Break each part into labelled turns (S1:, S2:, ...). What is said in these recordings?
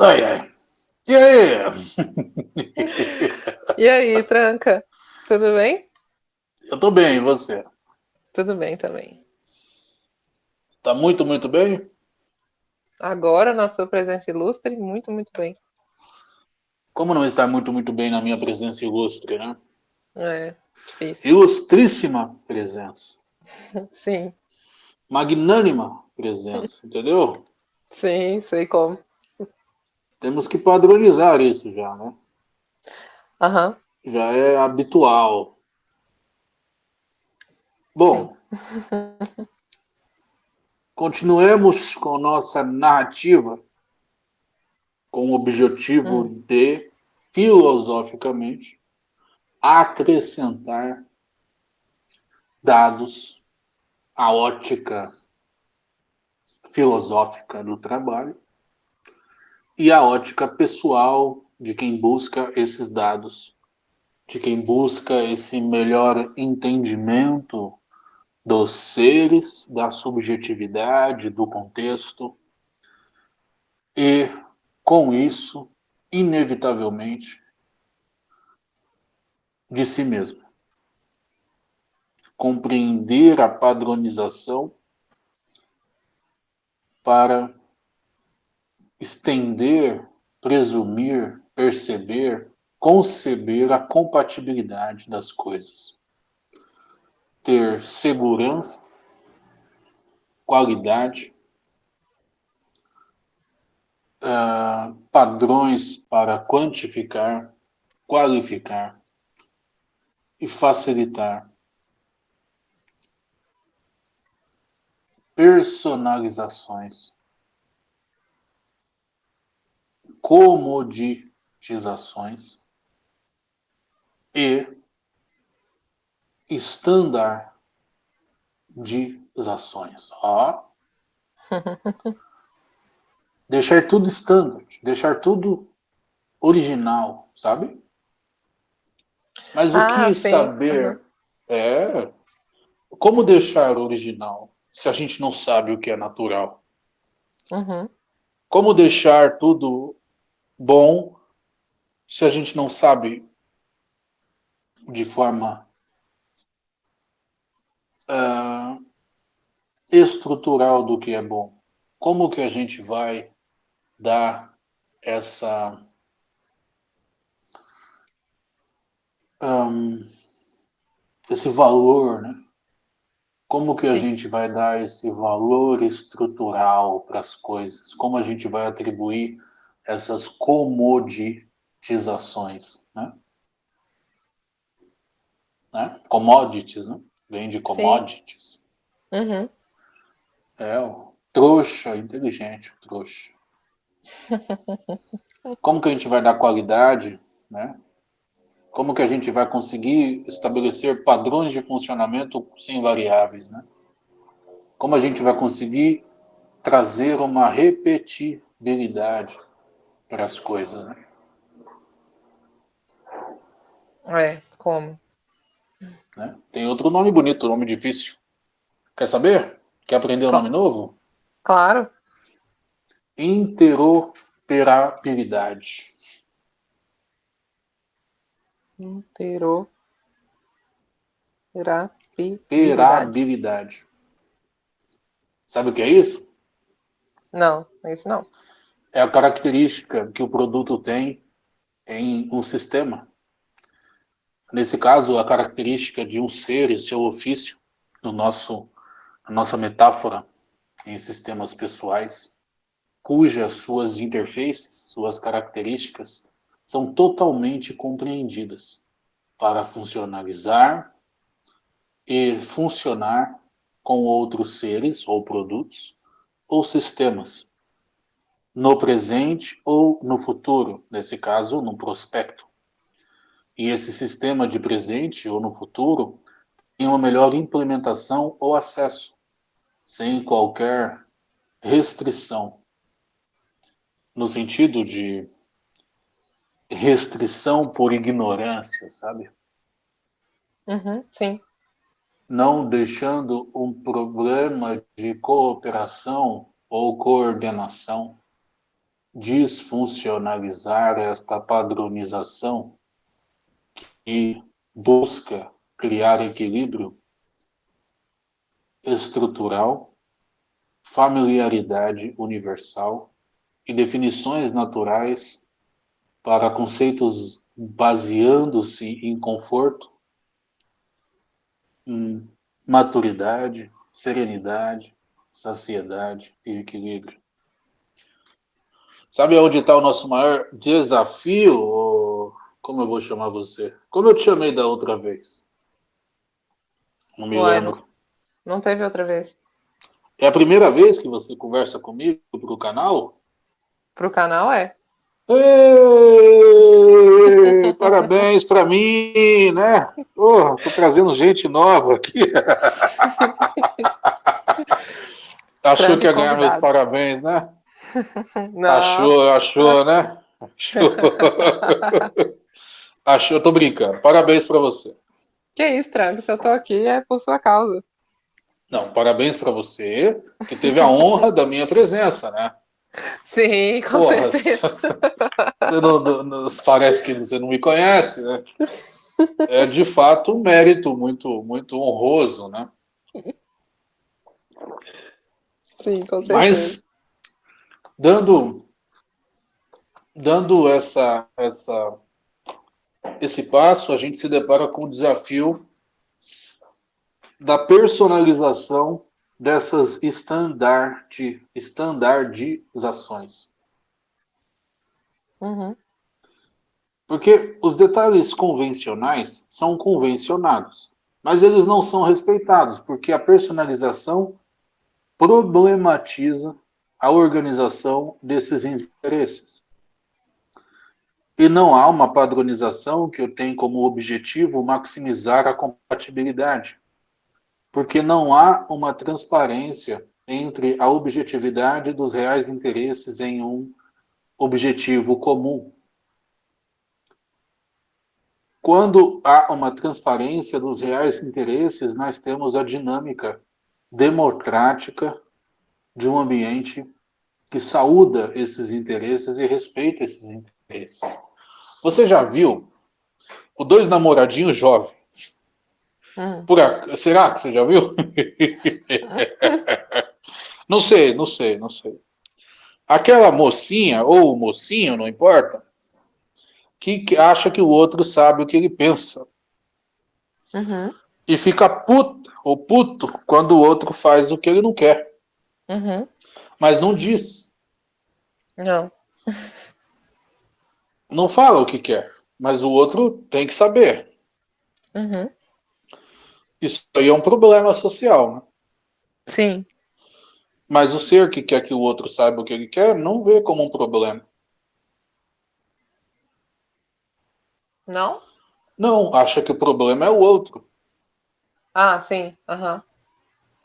S1: Ai, ai. E aí?
S2: e aí, Tranca? Tudo bem?
S1: Eu tô bem, e você?
S2: Tudo bem também.
S1: Tá muito, muito bem?
S2: Agora, na sua presença ilustre, muito, muito bem.
S1: Como não estar muito, muito bem na minha presença ilustre, né?
S2: É, difícil.
S1: Ilustríssima presença.
S2: Sim.
S1: Magnânima presença, entendeu?
S2: Sim, sei como.
S1: Temos que padronizar isso já, né? Uhum. Já é habitual. Bom, continuemos com nossa narrativa com o objetivo hum. de, filosoficamente, acrescentar dados à ótica filosófica do trabalho e a ótica pessoal de quem busca esses dados, de quem busca esse melhor entendimento dos seres, da subjetividade, do contexto, e com isso, inevitavelmente, de si mesmo. Compreender a padronização para estender, presumir, perceber, conceber a compatibilidade das coisas. Ter segurança, qualidade, uh, padrões para quantificar, qualificar e facilitar. Personalizações comoditizações e estandardizações. Ó. deixar tudo standard, deixar tudo original, sabe? Mas o ah, que sim. saber uhum. é como deixar original se a gente não sabe o que é natural?
S2: Uhum.
S1: Como deixar tudo bom se a gente não sabe de forma uh, estrutural do que é bom? Como que a gente vai dar essa um, esse valor, né? Como que a Sim. gente vai dar esse valor estrutural para as coisas? Como a gente vai atribuir essas comoditizações, né? né? Commodities, né? Vem de commodities.
S2: Uhum.
S1: É, o trouxa, inteligente, o trouxa. Como que a gente vai dar qualidade, né? como que a gente vai conseguir estabelecer padrões de funcionamento sem variáveis, né? Como a gente vai conseguir trazer uma repetibilidade para as coisas, né?
S2: É, como?
S1: Né? Tem outro nome bonito, nome difícil. Quer saber? Quer aprender um nome novo?
S2: Claro.
S1: Interoperabilidade
S2: interoperabilidade.
S1: Sabe o que é isso?
S2: Não, é isso não.
S1: É a característica que o produto tem em um sistema. Nesse caso, a característica de um ser e seu ofício, no nosso, na nossa metáfora em sistemas pessoais, cujas suas interfaces, suas características, são totalmente compreendidas para funcionalizar e funcionar com outros seres ou produtos ou sistemas, no presente ou no futuro, nesse caso, no prospecto. E esse sistema de presente ou no futuro tem uma melhor implementação ou acesso, sem qualquer restrição, no sentido de restrição por ignorância, sabe?
S2: Uhum, sim.
S1: Não deixando um problema de cooperação ou coordenação desfuncionalizar esta padronização que busca criar equilíbrio estrutural, familiaridade universal e definições naturais para conceitos baseando-se em conforto, em maturidade, serenidade, saciedade e equilíbrio. Sabe onde está o nosso maior desafio? Como eu vou chamar você? Como eu te chamei da outra vez?
S2: Não me Ué, lembro. Não, teve outra vez.
S1: É a primeira vez que você conversa comigo para o canal?
S2: Para o canal, é.
S1: Ei, parabéns para mim, né? Porra, tô trazendo gente nova aqui. Achou que ia ganhar meus parabéns, né? Não. Achou, achou, né? Achou. achou, tô brincando. Parabéns para você.
S2: Que isso, Tranco, se eu tô aqui é por sua causa.
S1: Não, parabéns para você, que teve a honra da minha presença, né?
S2: Sim, com Porra, certeza. Você
S1: não, não, parece que você não me conhece, né? É de fato um mérito muito, muito honroso, né?
S2: Sim, com certeza.
S1: Mas, dando, dando essa, essa, esse passo, a gente se depara com o desafio da personalização dessas standard, standardizações.
S2: Uhum.
S1: Porque os detalhes convencionais são convencionados, mas eles não são respeitados, porque a personalização problematiza a organização desses interesses. E não há uma padronização que eu tenho como objetivo maximizar a compatibilidade porque não há uma transparência entre a objetividade dos reais interesses em um objetivo comum. Quando há uma transparência dos reais interesses, nós temos a dinâmica democrática de um ambiente que saúda esses interesses e respeita esses interesses. Você já viu o dois namoradinhos jovens
S2: Hum.
S1: A... Será que você já viu? não sei, não sei, não sei. Aquela mocinha, ou mocinho, não importa, que acha que o outro sabe o que ele pensa.
S2: Uhum.
S1: E fica puta ou puto quando o outro faz o que ele não quer.
S2: Uhum.
S1: Mas não diz.
S2: Não.
S1: Não fala o que quer. Mas o outro tem que saber.
S2: Uhum.
S1: Isso aí é um problema social, né?
S2: Sim.
S1: Mas o ser que quer que o outro saiba o que ele quer, não vê como um problema.
S2: Não?
S1: Não, acha que o problema é o outro.
S2: Ah, sim. Uhum.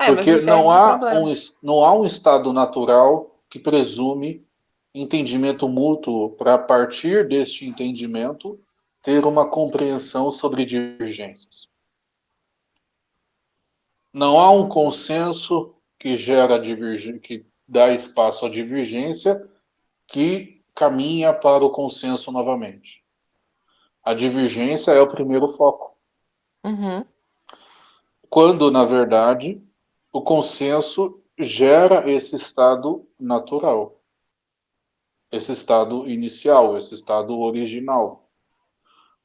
S1: É, Porque não há, um, não há um estado natural que presume entendimento mútuo para, a partir deste entendimento, ter uma compreensão sobre divergências. Não há um consenso que gera divergência, que dá espaço à divergência, que caminha para o consenso novamente. A divergência é o primeiro foco.
S2: Uhum.
S1: Quando, na verdade, o consenso gera esse estado natural, esse estado inicial, esse estado original.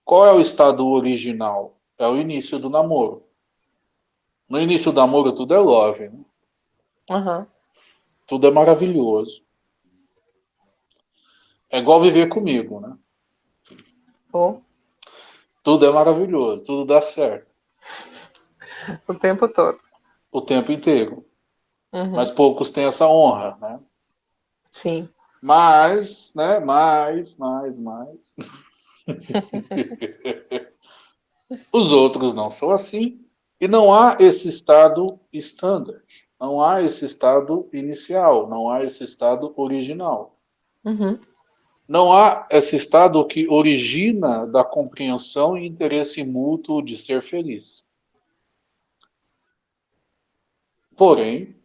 S1: Qual é o estado original? É o início do namoro. No início do namoro tudo é love, né?
S2: Uhum.
S1: Tudo é maravilhoso. É igual viver comigo, né?
S2: Oh.
S1: Tudo é maravilhoso, tudo dá certo.
S2: o tempo todo.
S1: O tempo inteiro. Uhum. Mas poucos têm essa honra, né?
S2: Sim.
S1: Mas, né? Mais, mais, mais. Os outros não são assim. E não há esse estado standard, não há esse estado inicial, não há esse estado original.
S2: Uhum.
S1: Não há esse estado que origina da compreensão e interesse mútuo de ser feliz. Porém,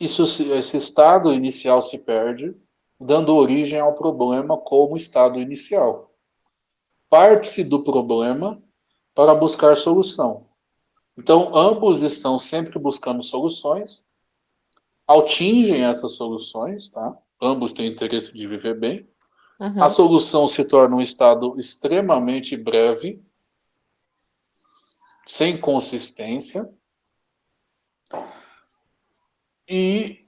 S1: Isso, esse estado inicial se perde, dando origem ao problema como estado inicial. Parte-se do problema para buscar solução. Então, ambos estão sempre buscando soluções, atingem essas soluções, tá? Ambos têm interesse de viver bem. Uhum. A solução se torna um estado extremamente breve, sem consistência, e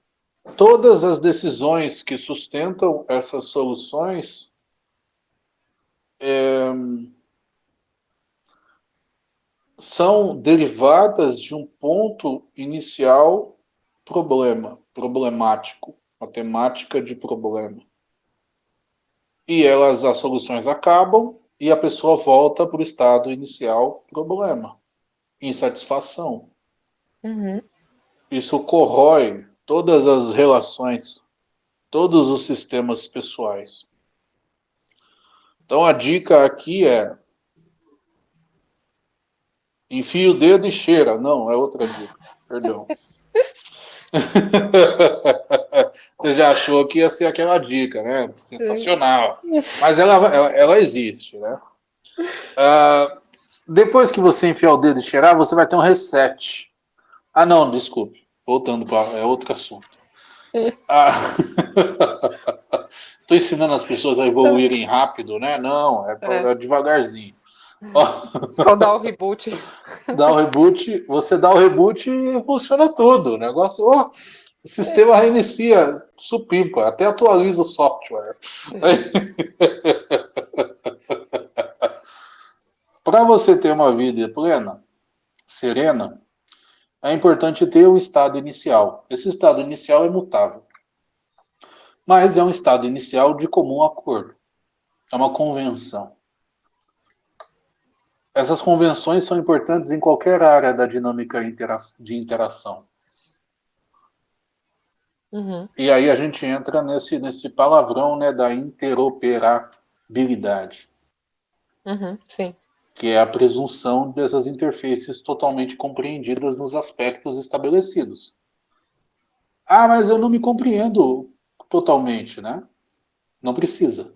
S1: todas as decisões que sustentam essas soluções é, são derivadas de um ponto inicial problema, problemático, matemática de problema. E elas, as soluções acabam e a pessoa volta para o estado inicial problema, insatisfação. Uhum. Isso corrói todas as relações, todos os sistemas pessoais. Então a dica aqui é enfia o dedo e cheira. Não, é outra dica. Perdão. Você já achou que ia ser aquela dica, né? Sensacional. Mas ela, ela, ela existe, né? Uh, depois que você enfiar o dedo e cheirar, você vai ter um reset. Ah, não, desculpe. Voltando para é outro assunto. Ah, Estou ensinando as pessoas a evoluírem rápido, né? Não, é, é. é devagarzinho.
S2: Só dá o reboot.
S1: Dá o reboot, você dá o reboot e funciona tudo. O negócio, oh, o sistema reinicia, supimpa, até atualiza o software. Para você ter uma vida plena, serena, é importante ter o estado inicial. Esse estado inicial é mutável. Mas é um estado inicial de comum acordo. É uma convenção. Essas convenções são importantes em qualquer área da dinâmica de interação. Uhum. E aí a gente entra nesse, nesse palavrão né, da interoperabilidade.
S2: Uhum, sim
S1: que é a presunção dessas interfaces totalmente compreendidas nos aspectos estabelecidos. Ah, mas eu não me compreendo totalmente, né? Não precisa.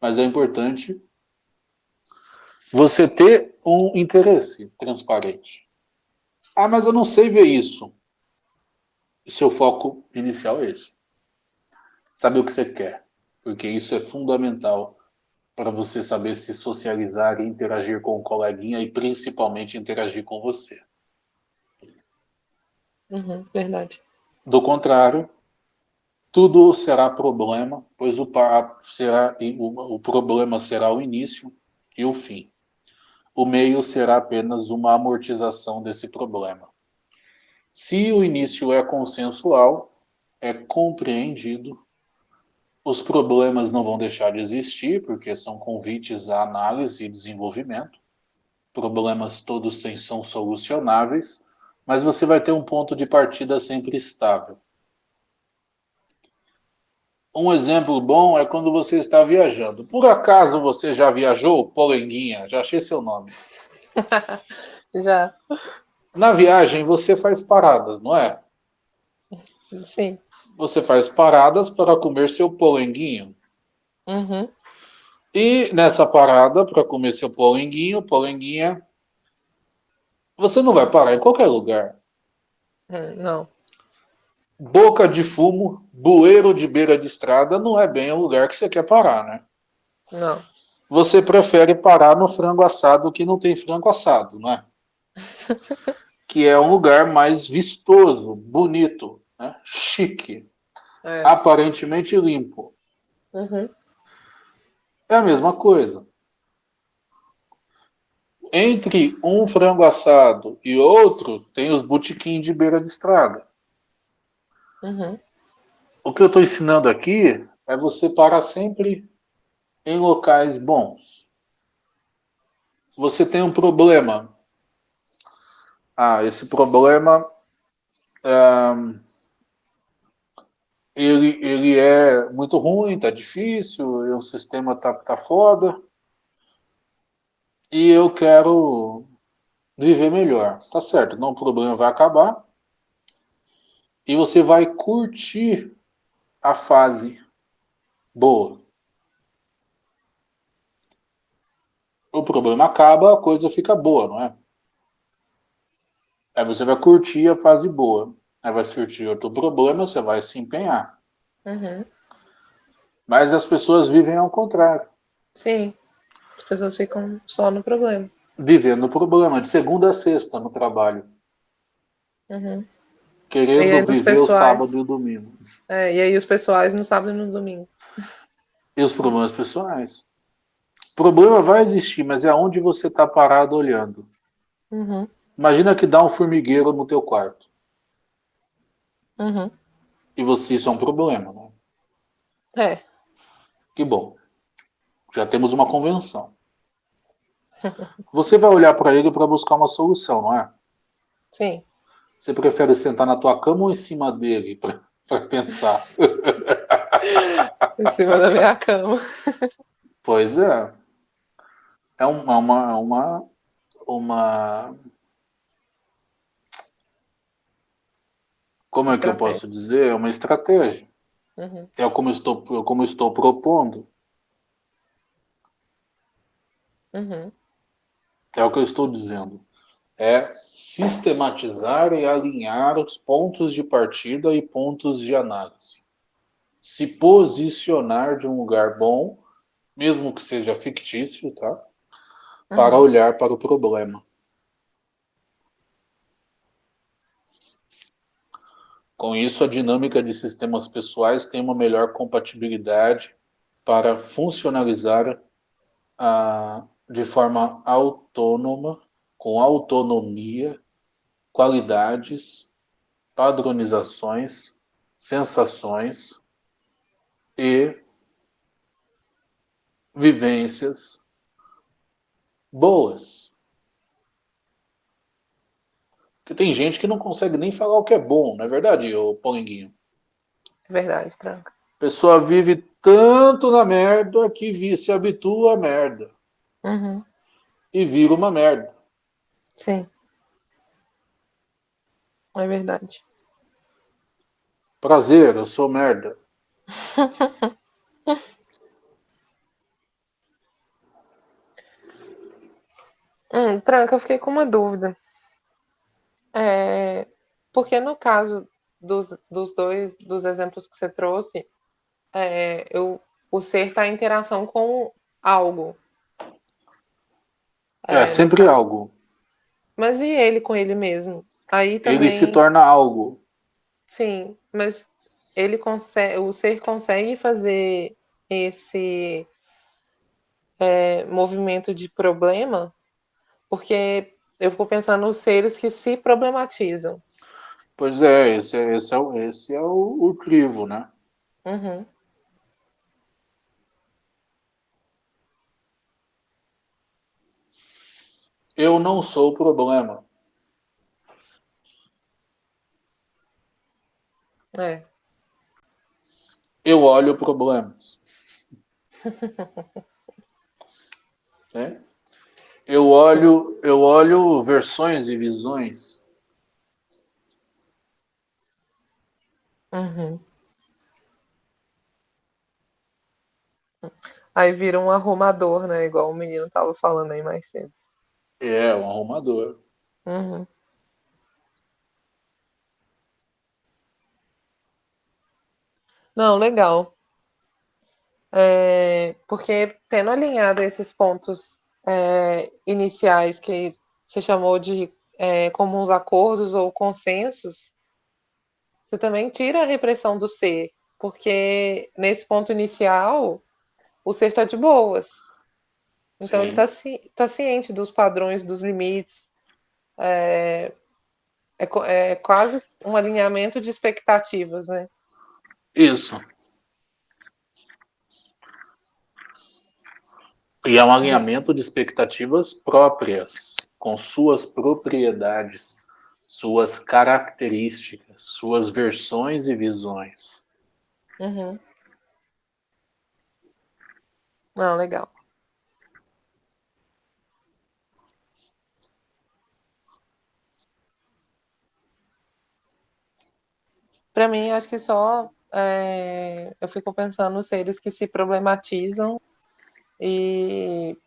S1: Mas é importante você ter um interesse transparente. Ah, mas eu não sei ver isso. Seu foco inicial é esse. Saber o que você quer, porque isso é fundamental para você saber se socializar e interagir com o coleguinha e principalmente interagir com você.
S2: Uhum, verdade.
S1: Do contrário, tudo será problema, pois o, será, o, o problema será o início e o fim. O meio será apenas uma amortização desse problema. Se o início é consensual, é compreendido os problemas não vão deixar de existir, porque são convites à análise e desenvolvimento. Problemas todos são solucionáveis, mas você vai ter um ponto de partida sempre estável. Um exemplo bom é quando você está viajando. Por acaso você já viajou, Polenguinha? Já achei seu nome.
S2: já.
S1: Na viagem você faz paradas, não é?
S2: Sim
S1: você faz paradas para comer seu polenguinho.
S2: Uhum.
S1: E nessa parada, para comer seu polenguinho, polenguinha, você não vai parar em qualquer lugar.
S2: Hum, não.
S1: Boca de fumo, bueiro de beira de estrada, não é bem o lugar que você quer parar, né?
S2: Não.
S1: Você prefere parar no frango assado que não tem frango assado, não é? que é um lugar mais vistoso, bonito né? chique, é. aparentemente limpo.
S2: Uhum.
S1: É a mesma coisa. Entre um frango assado e outro, tem os botiquins de beira de estrada.
S2: Uhum.
S1: O que eu estou ensinando aqui é você parar sempre em locais bons. Você tem um problema. Ah, esse problema é, ele, ele é muito ruim, tá difícil, o sistema tá, tá foda. E eu quero viver melhor. Tá certo, não o problema vai acabar. e você vai curtir a fase boa. O problema acaba, a coisa fica boa, não é? Aí você vai curtir a fase boa. Aí vai surgir outro problema, você vai se empenhar.
S2: Uhum.
S1: Mas as pessoas vivem ao contrário.
S2: Sim. As pessoas ficam só no problema.
S1: Vivendo o problema, de segunda a sexta no trabalho.
S2: Uhum.
S1: Querendo viver pessoais... o sábado e o domingo.
S2: É, e aí os pessoais no sábado e no domingo.
S1: E os problemas pessoais. O problema vai existir, mas é onde você está parado olhando.
S2: Uhum.
S1: Imagina que dá um formigueiro no teu quarto.
S2: Uhum.
S1: E você, isso é um problema, né?
S2: É.
S1: Que bom. Já temos uma convenção. Você vai olhar para ele para buscar uma solução, não é?
S2: Sim.
S1: Você prefere sentar na tua cama ou em cima dele para pensar?
S2: em cima da minha cama.
S1: Pois é. É uma, uma, uma, como é que eu posso dizer? É uma estratégia.
S2: Uhum.
S1: É como estou, como estou propondo.
S2: Uhum.
S1: É o que eu estou dizendo. É sistematizar e alinhar os pontos de partida e pontos de análise. Se posicionar de um lugar bom, mesmo que seja fictício, tá? Uhum. Para olhar para o problema. Com isso, a dinâmica de sistemas pessoais tem uma melhor compatibilidade para funcionalizar ah, de forma autônoma, com autonomia, qualidades, padronizações, sensações e vivências boas. Porque tem gente que não consegue nem falar o que é bom, não é verdade, ô Polinguinho?
S2: É verdade, tranca.
S1: A pessoa vive tanto na merda que se habitua à merda.
S2: Uhum.
S1: E vira uma merda.
S2: Sim. É verdade.
S1: Prazer, eu sou merda.
S2: hum, tranca, eu fiquei com uma dúvida. É, porque no caso dos, dos dois dos exemplos que você trouxe, é, eu, o ser está em interação com algo.
S1: É, é sempre algo.
S2: Mas e ele com ele mesmo? Aí também.
S1: Ele se torna algo.
S2: Sim, mas ele consegue, o ser consegue fazer esse é, movimento de problema, porque eu fico pensando nos seres que se problematizam.
S1: Pois é, esse é, esse é, o, esse é o, o crivo, né?
S2: Uhum.
S1: Eu não sou o problema.
S2: É.
S1: Eu olho problemas. é? Eu olho, eu olho versões e visões.
S2: Uhum. Aí vira um arrumador, né? Igual o menino tava falando aí mais cedo.
S1: É, um arrumador.
S2: Uhum. Não, legal. É, porque tendo alinhado esses pontos é, iniciais que você chamou de é, comuns acordos ou consensos, você também tira a repressão do ser, porque nesse ponto inicial o ser está de boas. Então Sim. ele está tá ciente dos padrões, dos limites. É, é, é quase um alinhamento de expectativas, né?
S1: Isso. E é um alinhamento de expectativas próprias, com suas propriedades, suas características, suas versões e visões.
S2: Uhum. Não, legal. Para mim, acho que só é, eu fico pensando nos seres que se problematizam e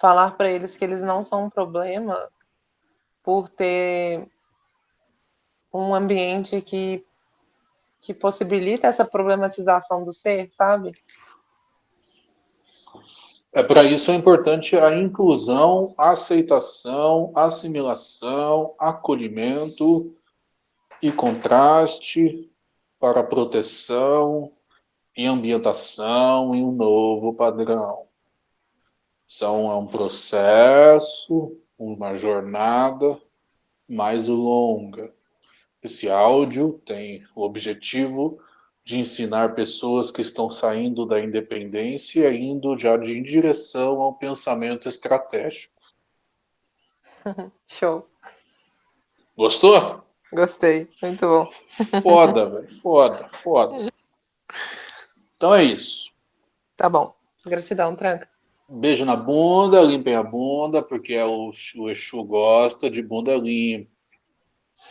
S2: falar para eles que eles não são um problema por ter um ambiente que, que possibilita essa problematização do ser, sabe?
S1: É para isso é importante a inclusão, aceitação, assimilação, acolhimento e contraste para proteção e ambientação em um novo padrão. São é um processo, uma jornada mais longa. Esse áudio tem o objetivo de ensinar pessoas que estão saindo da independência e indo já de em direção ao pensamento estratégico.
S2: Show.
S1: Gostou?
S2: Gostei, muito bom.
S1: Foda, velho. Foda, foda. Então é isso.
S2: Tá bom. Gratidão, tranca.
S1: Beijo na bunda, limpem a bunda, porque é o, o Exu gosta de bunda limpa.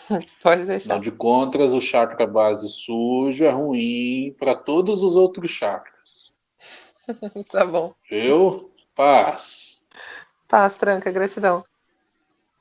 S2: Pode deixar. Não
S1: de contras, o chakra base sujo é ruim para todos os outros chakras.
S2: tá bom.
S1: Viu? Paz.
S2: Paz, tranca, gratidão.